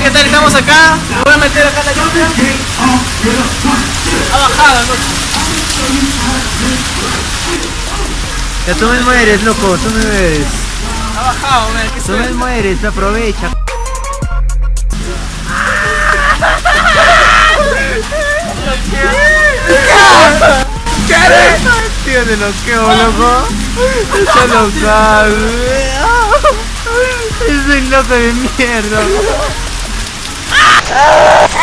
gente, ¿qué tal? Estamos acá. Me voy a meter acá la lluvia. Ha bajado, loco. Ya tú me mueres, loco, tú me mueres. Ha bajado, man. ¿Qué Tú me mueres, aprovecha. Tío de loqueo, loco. Está local. Soy loco de mierda. Ah!